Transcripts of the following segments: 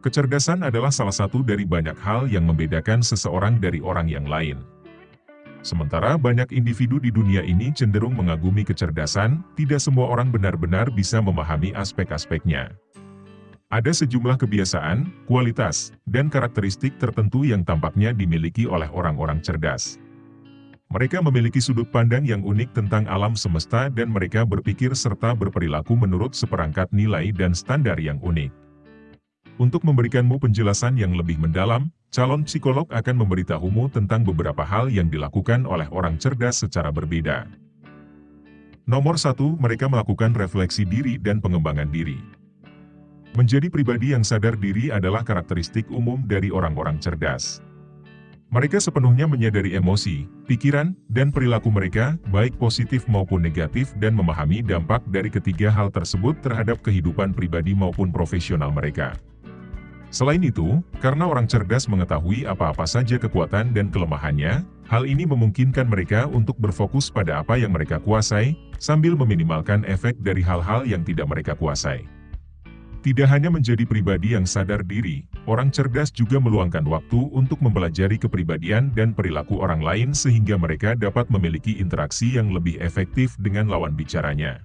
Kecerdasan adalah salah satu dari banyak hal yang membedakan seseorang dari orang yang lain. Sementara banyak individu di dunia ini cenderung mengagumi kecerdasan, tidak semua orang benar-benar bisa memahami aspek-aspeknya. Ada sejumlah kebiasaan, kualitas, dan karakteristik tertentu yang tampaknya dimiliki oleh orang-orang cerdas. Mereka memiliki sudut pandang yang unik tentang alam semesta dan mereka berpikir serta berperilaku menurut seperangkat nilai dan standar yang unik. Untuk memberikanmu penjelasan yang lebih mendalam, calon psikolog akan memberitahumu tentang beberapa hal yang dilakukan oleh orang cerdas secara berbeda. Nomor satu, mereka melakukan refleksi diri dan pengembangan diri. Menjadi pribadi yang sadar diri adalah karakteristik umum dari orang-orang cerdas. Mereka sepenuhnya menyadari emosi, pikiran, dan perilaku mereka, baik positif maupun negatif dan memahami dampak dari ketiga hal tersebut terhadap kehidupan pribadi maupun profesional mereka. Selain itu, karena orang cerdas mengetahui apa-apa saja kekuatan dan kelemahannya, hal ini memungkinkan mereka untuk berfokus pada apa yang mereka kuasai, sambil meminimalkan efek dari hal-hal yang tidak mereka kuasai. Tidak hanya menjadi pribadi yang sadar diri, orang cerdas juga meluangkan waktu untuk mempelajari kepribadian dan perilaku orang lain sehingga mereka dapat memiliki interaksi yang lebih efektif dengan lawan bicaranya.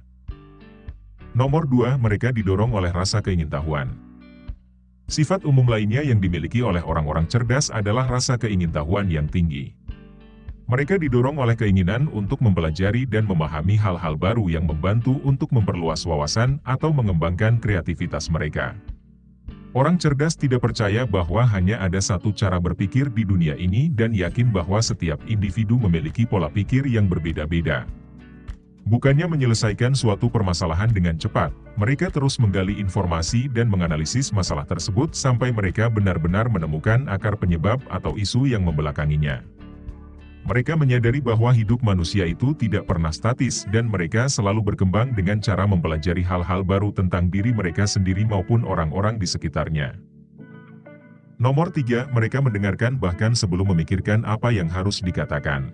Nomor 2, mereka didorong oleh rasa keingintahuan. Sifat umum lainnya yang dimiliki oleh orang-orang cerdas adalah rasa keingintahuan yang tinggi. Mereka didorong oleh keinginan untuk mempelajari dan memahami hal-hal baru yang membantu untuk memperluas wawasan atau mengembangkan kreativitas mereka. Orang cerdas tidak percaya bahwa hanya ada satu cara berpikir di dunia ini dan yakin bahwa setiap individu memiliki pola pikir yang berbeda-beda. Bukannya menyelesaikan suatu permasalahan dengan cepat, mereka terus menggali informasi dan menganalisis masalah tersebut sampai mereka benar-benar menemukan akar penyebab atau isu yang membelakanginya. Mereka menyadari bahwa hidup manusia itu tidak pernah statis dan mereka selalu berkembang dengan cara mempelajari hal-hal baru tentang diri mereka sendiri maupun orang-orang di sekitarnya. Nomor tiga, mereka mendengarkan bahkan sebelum memikirkan apa yang harus dikatakan.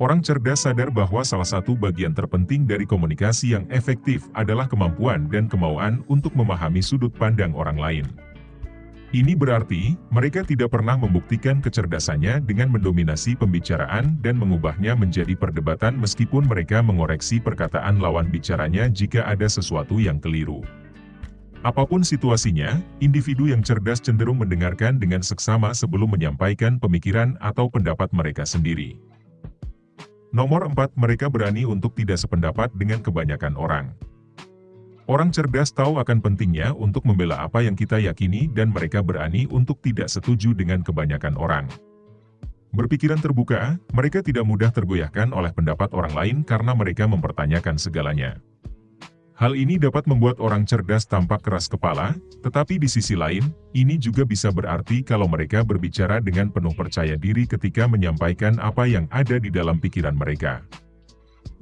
Orang cerdas sadar bahwa salah satu bagian terpenting dari komunikasi yang efektif adalah kemampuan dan kemauan untuk memahami sudut pandang orang lain. Ini berarti, mereka tidak pernah membuktikan kecerdasannya dengan mendominasi pembicaraan dan mengubahnya menjadi perdebatan meskipun mereka mengoreksi perkataan lawan bicaranya jika ada sesuatu yang keliru. Apa pun situasinya, individu yang cerdas cenderung mendengarkan dengan seksama sebelum menyampaikan pemikiran atau pendapat mereka sendiri. Nomor 4, mereka berani untuk tidak sependapat dengan kebanyakan orang. Orang cerdas tahu akan pentingnya untuk membela apa yang kita yakini dan mereka berani untuk tidak setuju dengan kebanyakan orang. Berpikiran terbuka, mereka tidak mudah tergoyahkan oleh pendapat orang lain karena mereka mempertanyakan segalanya. Hal ini dapat membuat orang cerdas tampak keras kepala, tetapi di sisi lain, ini juga bisa berarti kalau mereka berbicara dengan penuh percaya diri ketika menyampaikan apa yang ada di dalam pikiran mereka.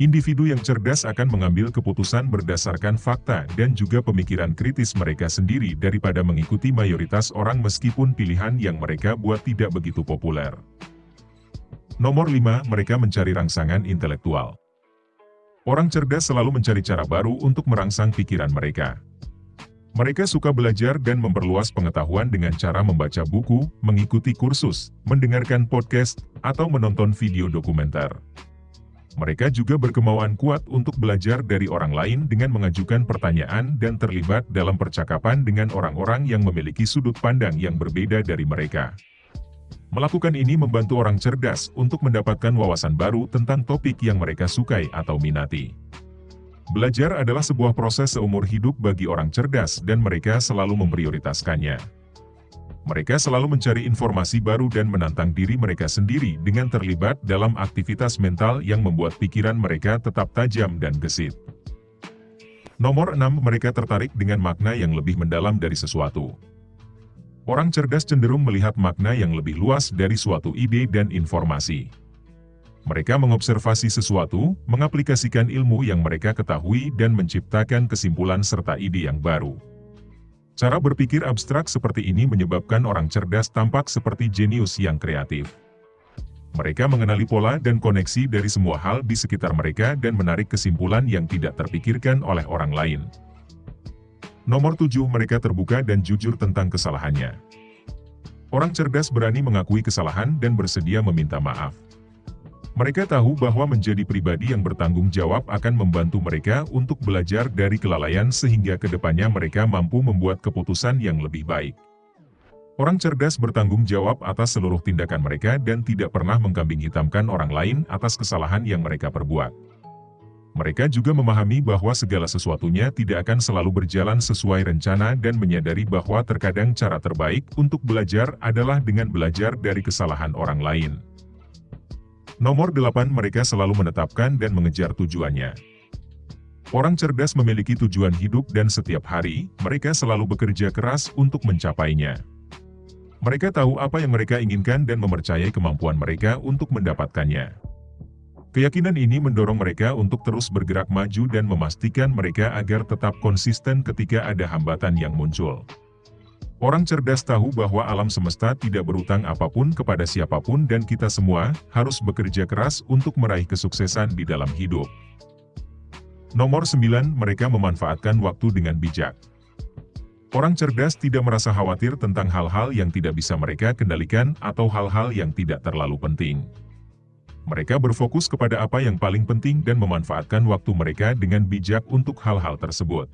Individu yang cerdas akan mengambil keputusan berdasarkan fakta dan juga pemikiran kritis mereka sendiri daripada mengikuti mayoritas orang meskipun pilihan yang mereka buat tidak begitu populer. Nomor 5, mereka mencari rangsangan intelektual. Orang cerdas selalu mencari cara baru untuk merangsang pikiran mereka. Mereka suka belajar dan memperluas pengetahuan dengan cara membaca buku, mengikuti kursus, mendengarkan podcast, atau menonton video dokumenter. Mereka juga berkemauan kuat untuk belajar dari orang lain dengan mengajukan pertanyaan dan terlibat dalam percakapan dengan orang-orang yang memiliki sudut pandang yang berbeda dari mereka. Melakukan ini membantu orang cerdas untuk mendapatkan wawasan baru tentang topik yang mereka sukai atau minati. Belajar adalah sebuah proses seumur hidup bagi orang cerdas dan mereka selalu memprioritaskannya. Mereka selalu mencari informasi baru dan menantang diri mereka sendiri dengan terlibat dalam aktivitas mental yang membuat pikiran mereka tetap tajam dan gesit. Nomor 6, mereka tertarik dengan makna yang lebih mendalam dari sesuatu. Orang cerdas cenderung melihat makna yang lebih luas dari suatu ide dan informasi. Mereka mengobservasi sesuatu, mengaplikasikan ilmu yang mereka ketahui dan menciptakan kesimpulan serta ide yang baru. Cara berpikir abstrak seperti ini menyebabkan orang cerdas tampak seperti jenius yang kreatif. Mereka mengenali pola dan koneksi dari semua hal di sekitar mereka dan menarik kesimpulan yang tidak terpikirkan oleh orang lain. Nomor 7. Mereka terbuka dan jujur tentang kesalahannya. Orang cerdas berani mengakui kesalahan dan bersedia meminta maaf. Mereka tahu bahwa menjadi pribadi yang bertanggung jawab akan membantu mereka untuk belajar dari kelalaian sehingga ke depannya mereka mampu membuat keputusan yang lebih baik. Orang cerdas bertanggung jawab atas seluruh tindakan mereka dan tidak pernah mengkambing hitamkan orang lain atas kesalahan yang mereka perbuat. Mereka juga memahami bahwa segala sesuatunya tidak akan selalu berjalan sesuai rencana dan menyadari bahwa terkadang cara terbaik untuk belajar adalah dengan belajar dari kesalahan orang lain. Nomor 8 mereka selalu menetapkan dan mengejar tujuannya. Orang cerdas memiliki tujuan hidup dan setiap hari, mereka selalu bekerja keras untuk mencapainya. Mereka tahu apa yang mereka inginkan dan mempercayai kemampuan mereka untuk mendapatkannya. Keyakinan ini mendorong mereka untuk terus bergerak maju dan memastikan mereka agar tetap konsisten ketika ada hambatan yang muncul. Orang cerdas tahu bahwa alam semesta tidak berutang apa pun kepada siapa pun dan kita semua harus bekerja keras untuk meraih kesuksesan di dalam hidup. Nomor 9. Mereka memanfaatkan waktu dengan bijak. Orang cerdas tidak merasa khawatir tentang hal-hal yang tidak bisa mereka kendalikan atau hal-hal yang tidak terlalu penting. Mereka berfokus kepada apa yang paling penting dan memanfaatkan waktu mereka dengan bijak untuk hal-hal tersebut.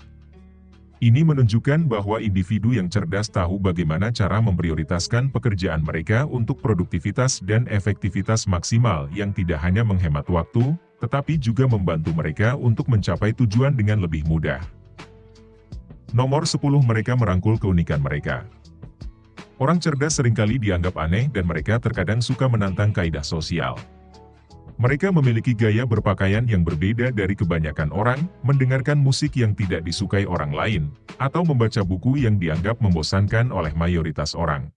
Ini menunjukkan bahwa individu yang cerdas tahu bagaimana cara memprioritaskan pekerjaan mereka untuk produktivitas dan efektivitas maksimal yang tidak hanya menghemat waktu, tetapi juga membantu mereka untuk mencapai tujuan dengan lebih mudah. Nomor 10 mereka merangkul keunikan mereka. Orang cerdas sering kali dianggap aneh dan mereka terkadang suka menantang kaidah sosial. Mereka memiliki gaya berpakaian yang berbeda dari kebanyakan orang, mendengarkan musik yang tidak disukai orang lain, atau membaca buku yang dianggap membosankan oleh mayoritas orang.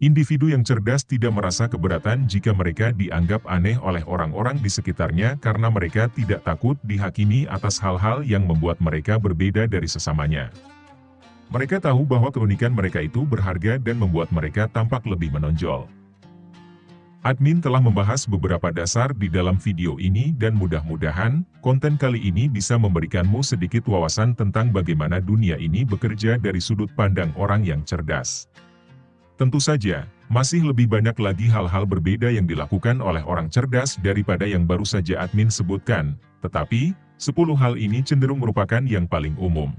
Individu yang cerdas tidak merasa keberatan jika mereka dianggap aneh oleh orang-orang di sekitarnya karena mereka tidak takut dihakimi atas hal-hal yang membuat mereka berbeda dari sesamanya. Mereka tahu bahwa keunikan mereka itu berharga dan membuat mereka tampak lebih menonjol. Admin telah membahas beberapa dasar di dalam video ini dan mudah-mudahan, konten kali ini bisa memberikanmu sedikit wawasan tentang bagaimana dunia ini bekerja dari sudut pandang orang yang cerdas. Tentu saja, masih lebih banyak lagi hal-hal berbeda yang dilakukan oleh orang cerdas daripada yang baru saja admin sebutkan, tetapi, 10 hal ini cenderung merupakan yang paling umum.